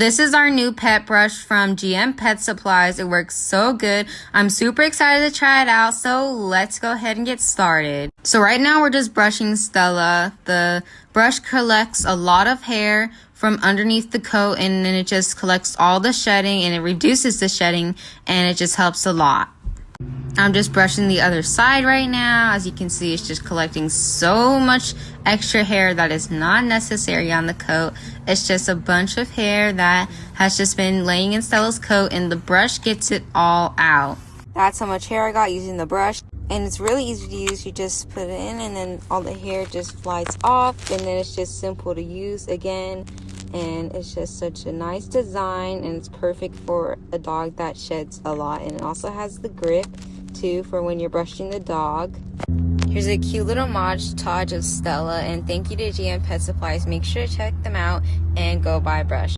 This is our new pet brush from GM Pet Supplies. It works so good. I'm super excited to try it out, so let's go ahead and get started. So right now we're just brushing Stella. The brush collects a lot of hair from underneath the coat and then it just collects all the shedding and it reduces the shedding and it just helps a lot. I'm just brushing the other side right now. As you can see, it's just collecting so much extra hair that is not necessary on the coat. It's just a bunch of hair that has just been laying in Stella's coat and the brush gets it all out. That's how much hair I got using the brush. And it's really easy to use. You just put it in and then all the hair just flies off. And then it's just simple to use again. And it's just such a nice design and it's perfect for a dog that sheds a lot. And it also has the grip too for when you're brushing the dog. Here's a cute little Mod Podge of Stella, and thank you to GM Pet Supplies. Make sure to check them out and go buy brush.